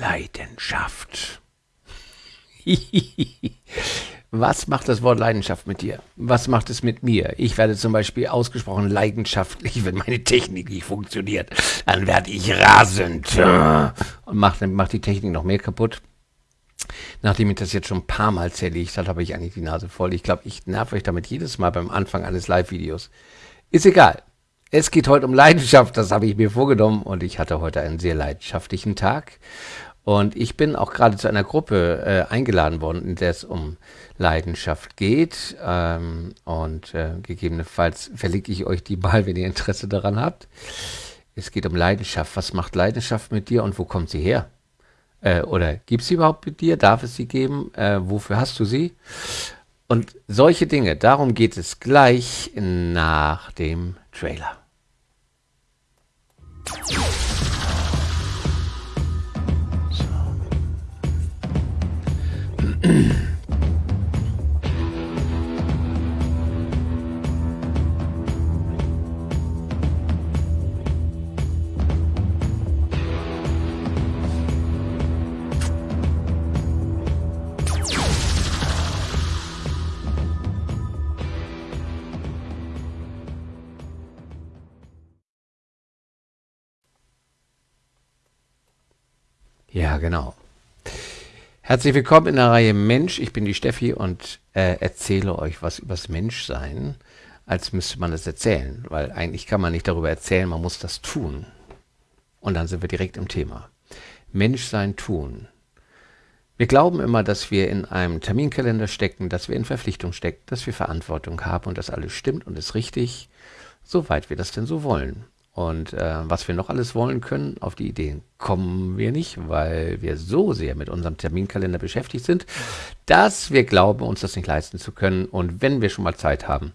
Leidenschaft. Was macht das Wort Leidenschaft mit dir? Was macht es mit mir? Ich werde zum Beispiel ausgesprochen leidenschaftlich, wenn meine Technik nicht funktioniert. Dann werde ich rasend und mache mach die Technik noch mehr kaputt. Nachdem ich das jetzt schon ein paar Mal zerlegt habe, habe ich eigentlich die Nase voll. Ich glaube, ich nerv euch damit jedes Mal beim Anfang eines Live-Videos. Ist egal. Es geht heute um Leidenschaft, das habe ich mir vorgenommen und ich hatte heute einen sehr leidenschaftlichen Tag. Und ich bin auch gerade zu einer Gruppe äh, eingeladen worden, in der es um Leidenschaft geht. Ähm, und äh, gegebenenfalls verlinke ich euch die mal, wenn ihr Interesse daran habt. Es geht um Leidenschaft. Was macht Leidenschaft mit dir und wo kommt sie her? Äh, oder gibt sie überhaupt mit dir? Darf es sie geben? Äh, wofür hast du sie? Und solche Dinge, darum geht es gleich nach dem Trailer. Ja, genau. Herzlich willkommen in der Reihe Mensch. Ich bin die Steffi und äh, erzähle euch was übers Menschsein, als müsste man es erzählen, weil eigentlich kann man nicht darüber erzählen, man muss das tun. Und dann sind wir direkt im Thema. Menschsein tun. Wir glauben immer, dass wir in einem Terminkalender stecken, dass wir in Verpflichtung stecken, dass wir Verantwortung haben und das alles stimmt und ist richtig, soweit wir das denn so wollen. Und äh, was wir noch alles wollen können, auf die Ideen kommen wir nicht, weil wir so sehr mit unserem Terminkalender beschäftigt sind, dass wir glauben, uns das nicht leisten zu können. Und wenn wir schon mal Zeit haben,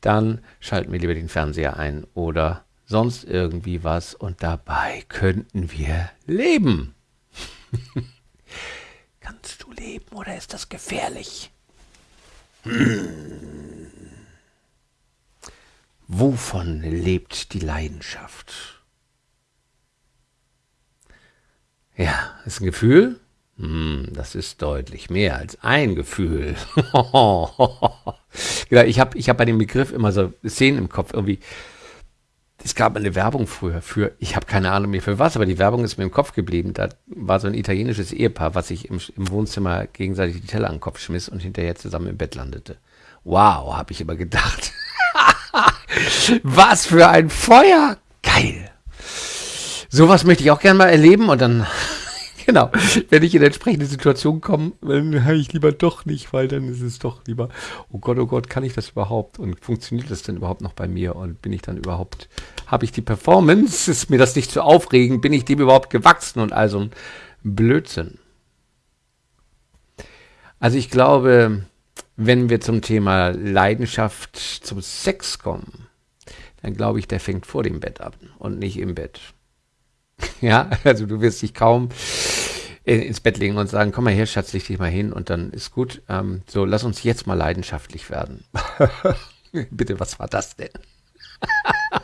dann schalten wir lieber den Fernseher ein oder sonst irgendwie was und dabei könnten wir leben. Kannst du leben oder ist das gefährlich? Hm. Wovon lebt die Leidenschaft? Ja, ist ein Gefühl? Hm, das ist deutlich mehr als ein Gefühl. ja, ich habe ich hab bei dem Begriff immer so Szenen im Kopf irgendwie. Es gab eine Werbung früher für, ich habe keine Ahnung mehr für was, aber die Werbung ist mir im Kopf geblieben. Da war so ein italienisches Ehepaar, was sich im, im Wohnzimmer gegenseitig die Teller an den Kopf schmiss und hinterher zusammen im Bett landete. Wow, habe ich immer gedacht. Was für ein Feuer! Geil! Sowas möchte ich auch gerne mal erleben und dann, genau, wenn ich in entsprechende Situation komme, dann habe ich lieber doch nicht, weil dann ist es doch lieber, oh Gott, oh Gott, kann ich das überhaupt und funktioniert das denn überhaupt noch bei mir und bin ich dann überhaupt, habe ich die Performance, ist mir das nicht zu aufregend, bin ich dem überhaupt gewachsen und also ein Blödsinn. Also ich glaube, wenn wir zum Thema Leidenschaft zum Sex kommen, dann glaube ich, der fängt vor dem Bett ab und nicht im Bett. ja, also du wirst dich kaum ins Bett legen und sagen, komm mal her, Schatz, leg dich mal hin und dann ist gut. Ähm, so, lass uns jetzt mal leidenschaftlich werden. Bitte, was war das denn?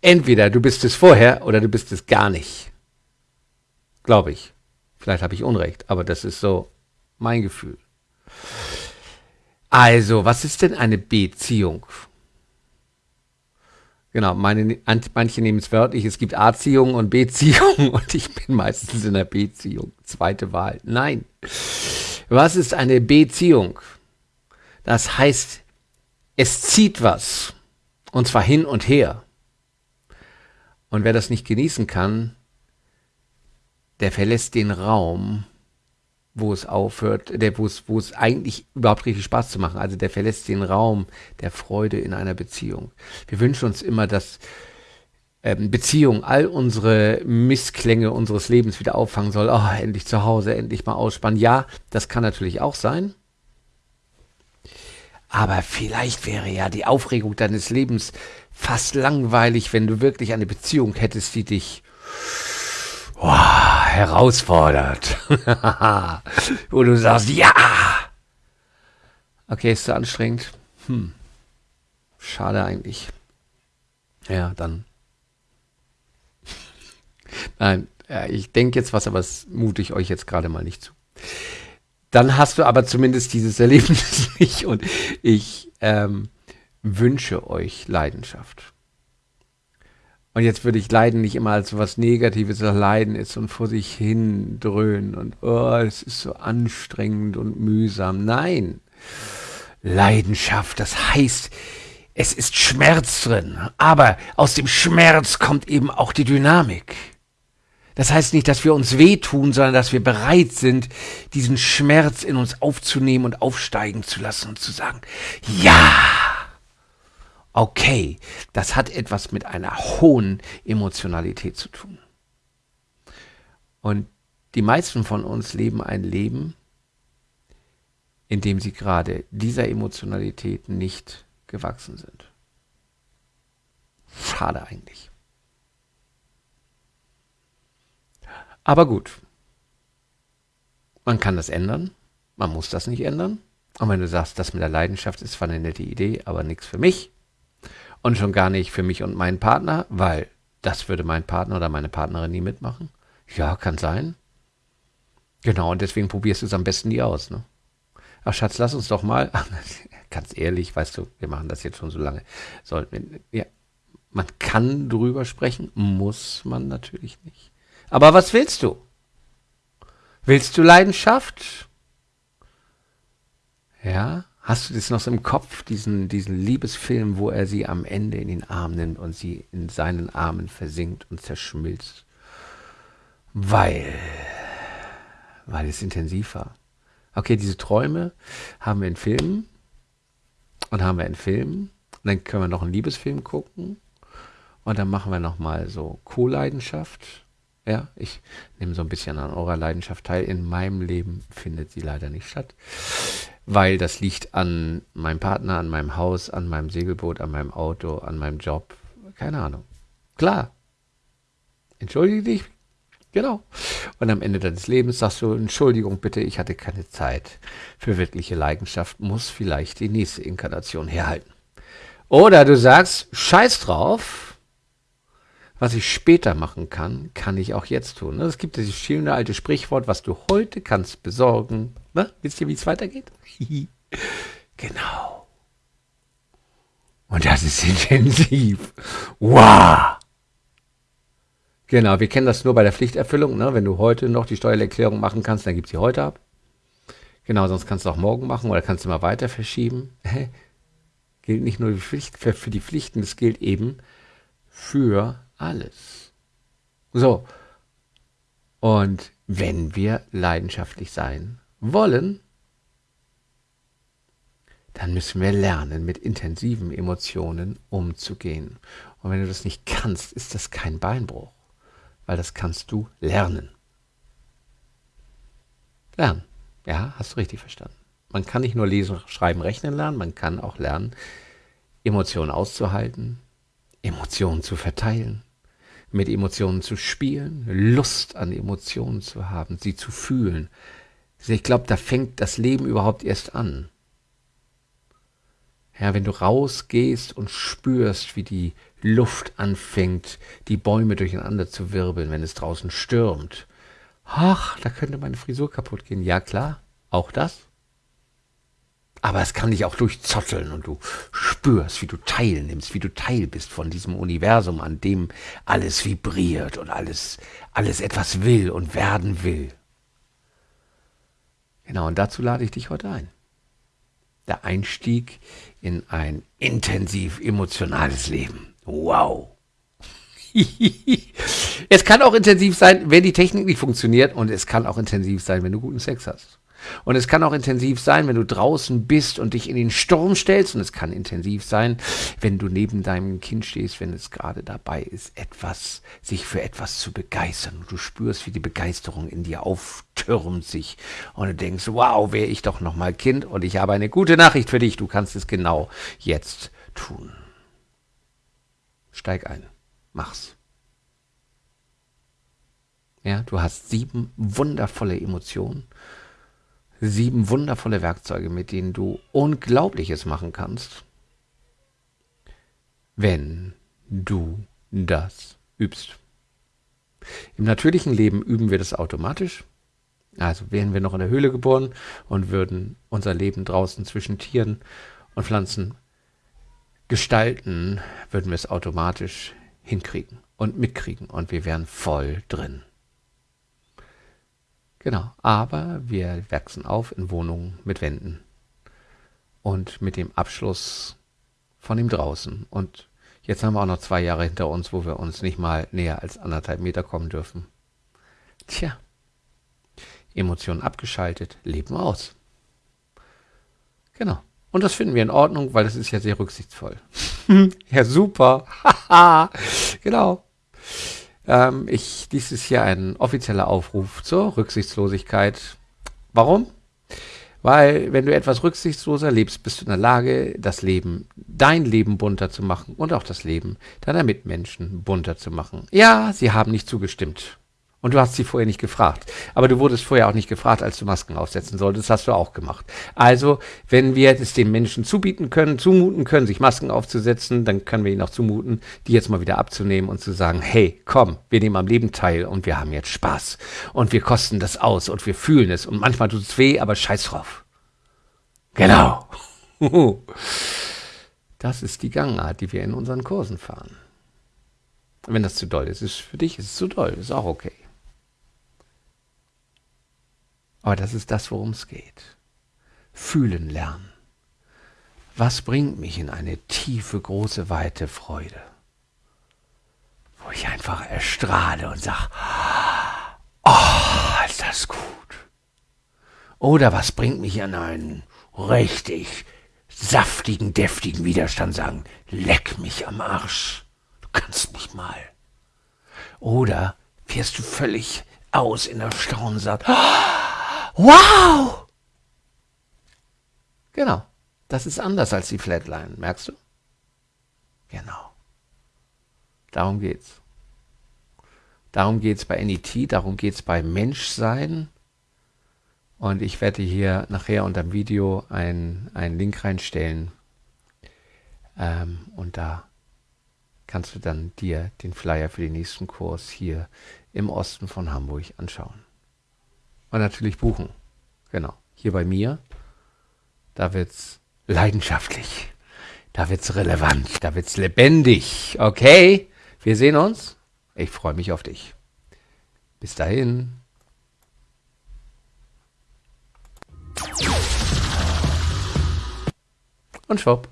Entweder du bist es vorher oder du bist es gar nicht. Glaube ich. Vielleicht habe ich Unrecht, aber das ist so mein Gefühl. Also, was ist denn eine Beziehung? Genau, meine, manche nehmen es wörtlich, es gibt A-Ziehung und B-Ziehung und ich bin meistens in der B-Ziehung. Zweite Wahl. Nein. Was ist eine Beziehung? Das heißt, es zieht was. Und zwar hin und her. Und wer das nicht genießen kann, der verlässt den Raum, wo es aufhört, der, wo es, wo es eigentlich überhaupt richtig Spaß zu machen. Also der verlässt den Raum der Freude in einer Beziehung. Wir wünschen uns immer, dass ähm, Beziehung all unsere Missklänge unseres Lebens wieder auffangen soll. Oh, endlich zu Hause, endlich mal ausspannen. Ja, das kann natürlich auch sein. Aber vielleicht wäre ja die Aufregung deines Lebens fast langweilig, wenn du wirklich eine Beziehung hättest, die dich oh, herausfordert. Wo du sagst, ja! Okay, ist zu anstrengend. Hm. Schade eigentlich. Ja, dann. Nein, ich denke jetzt was, aber das mute ich euch jetzt gerade mal nicht zu. Dann hast du aber zumindest dieses Erlebnis nicht und ich ähm, wünsche euch Leidenschaft. Und jetzt würde ich Leiden nicht immer als was Negatives, das Leiden ist und vor sich hin dröhnen und oh, es ist so anstrengend und mühsam. Nein, Leidenschaft, das heißt, es ist Schmerz drin, aber aus dem Schmerz kommt eben auch die Dynamik. Das heißt nicht, dass wir uns wehtun, sondern dass wir bereit sind, diesen Schmerz in uns aufzunehmen und aufsteigen zu lassen und zu sagen, ja, okay, das hat etwas mit einer hohen Emotionalität zu tun. Und die meisten von uns leben ein Leben, in dem sie gerade dieser Emotionalität nicht gewachsen sind. Schade eigentlich. Aber gut, man kann das ändern, man muss das nicht ändern. Und wenn du sagst, das mit der Leidenschaft ist zwar eine nette Idee, aber nichts für mich, und schon gar nicht für mich und meinen Partner, weil das würde mein Partner oder meine Partnerin nie mitmachen. Ja, kann sein. Genau, und deswegen probierst du es am besten nie aus. Ne? Ach Schatz, lass uns doch mal, ganz ehrlich, weißt du, wir machen das jetzt schon so lange. Sollten ja, man kann drüber sprechen, muss man natürlich nicht. Aber was willst du? Willst du Leidenschaft? Ja, Hast du das noch so im Kopf, diesen, diesen Liebesfilm, wo er sie am Ende in den Arm nimmt und sie in seinen Armen versinkt und zerschmilzt? Weil, weil es intensiv war. Okay, diese Träume haben wir in Filmen und haben wir in Filmen. Und dann können wir noch einen Liebesfilm gucken. Und dann machen wir nochmal so Co-Leidenschaft. Ja, ich nehme so ein bisschen an eurer Leidenschaft teil. In meinem Leben findet sie leider nicht statt weil das liegt an meinem Partner, an meinem Haus, an meinem Segelboot, an meinem Auto, an meinem Job. Keine Ahnung. Klar. Entschuldige dich. Genau. Und am Ende deines Lebens sagst du, Entschuldigung bitte, ich hatte keine Zeit für wirkliche Leidenschaft, muss vielleicht die nächste Inkarnation herhalten. Oder du sagst, scheiß drauf, was ich später machen kann, kann ich auch jetzt tun. Es gibt dieses schöne alte Sprichwort, was du heute kannst besorgen. Ne? Wisst ihr, wie es weitergeht? genau. Und das ist intensiv. Wow. Genau, wir kennen das nur bei der Pflichterfüllung. Ne? Wenn du heute noch die Steuererklärung machen kannst, dann gib sie heute ab. Genau, sonst kannst du auch morgen machen oder kannst du mal weiter verschieben. gilt nicht nur für, für die Pflichten, es gilt eben für alles. So. Und wenn wir leidenschaftlich sein wollen, dann müssen wir lernen, mit intensiven Emotionen umzugehen. Und wenn du das nicht kannst, ist das kein Beinbruch, weil das kannst du lernen. Lernen. Ja, hast du richtig verstanden. Man kann nicht nur lesen, schreiben, rechnen lernen, man kann auch lernen, Emotionen auszuhalten, Emotionen zu verteilen, mit Emotionen zu spielen, Lust an Emotionen zu haben, sie zu fühlen. Ich glaube, da fängt das Leben überhaupt erst an. Ja, wenn du rausgehst und spürst, wie die Luft anfängt, die Bäume durcheinander zu wirbeln, wenn es draußen stürmt. Ach, da könnte meine Frisur kaputt gehen. Ja, klar, auch das. Aber es kann dich auch durchzotteln und du spürst, wie du teilnimmst, wie du Teil bist von diesem Universum, an dem alles vibriert und alles, alles etwas will und werden will. Genau, und dazu lade ich dich heute ein. Der Einstieg in ein intensiv emotionales Leben. Wow. es kann auch intensiv sein, wenn die Technik nicht funktioniert und es kann auch intensiv sein, wenn du guten Sex hast. Und es kann auch intensiv sein, wenn du draußen bist und dich in den Sturm stellst. Und es kann intensiv sein, wenn du neben deinem Kind stehst, wenn es gerade dabei ist, etwas, sich für etwas zu begeistern. Und du spürst, wie die Begeisterung in dir auftürmt sich. Und du denkst, wow, wäre ich doch noch mal Kind. Und ich habe eine gute Nachricht für dich. Du kannst es genau jetzt tun. Steig ein. Mach's. Ja, du hast sieben wundervolle Emotionen sieben wundervolle Werkzeuge, mit denen du Unglaubliches machen kannst, wenn du das übst. Im natürlichen Leben üben wir das automatisch. Also wären wir noch in der Höhle geboren und würden unser Leben draußen zwischen Tieren und Pflanzen gestalten, würden wir es automatisch hinkriegen und mitkriegen und wir wären voll drin. Genau, aber wir wachsen auf in Wohnungen mit Wänden und mit dem Abschluss von dem draußen. Und jetzt haben wir auch noch zwei Jahre hinter uns, wo wir uns nicht mal näher als anderthalb Meter kommen dürfen. Tja, Emotionen abgeschaltet, Leben aus. Genau. Und das finden wir in Ordnung, weil das ist ja sehr rücksichtsvoll. ja, super. genau. Ähm, ich, dies ist hier ein offizieller Aufruf zur Rücksichtslosigkeit. Warum? Weil wenn du etwas rücksichtsloser lebst, bist du in der Lage, das Leben, dein Leben bunter zu machen und auch das Leben deiner Mitmenschen bunter zu machen. Ja, sie haben nicht zugestimmt. Und du hast sie vorher nicht gefragt. Aber du wurdest vorher auch nicht gefragt, als du Masken aufsetzen solltest. Das hast du auch gemacht. Also, wenn wir es den Menschen zubieten können, zumuten können, sich Masken aufzusetzen, dann können wir ihnen auch zumuten, die jetzt mal wieder abzunehmen und zu sagen, hey, komm, wir nehmen am Leben teil und wir haben jetzt Spaß. Und wir kosten das aus und wir fühlen es. Und manchmal tut es weh, aber scheiß drauf. Genau. Das ist die Gangart, die wir in unseren Kursen fahren. Wenn das zu doll ist, ist für dich ist es zu doll, ist auch okay. Aber das ist das, worum es geht. Fühlen lernen. Was bringt mich in eine tiefe, große, weite Freude? Wo ich einfach erstrahle und sage, oh, ist das gut. Oder was bringt mich in einen richtig saftigen, deftigen Widerstand sagen, leck mich am Arsch. Du kannst mich mal. Oder wirst du völlig aus in der Staunen und sagst, oh, Wow! Genau. Das ist anders als die Flatline, merkst du? Genau. Darum geht's. Darum geht's bei NET, darum geht's bei Menschsein. Und ich werde hier nachher unter dem Video einen, einen Link reinstellen. Ähm, und da kannst du dann dir den Flyer für den nächsten Kurs hier im Osten von Hamburg anschauen und natürlich buchen. Genau. Hier bei mir, da wird's leidenschaftlich. Da wird's relevant. Da wird's lebendig. Okay? Wir sehen uns. Ich freue mich auf dich. Bis dahin. Und schwupp.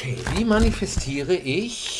Okay, wie manifestiere ich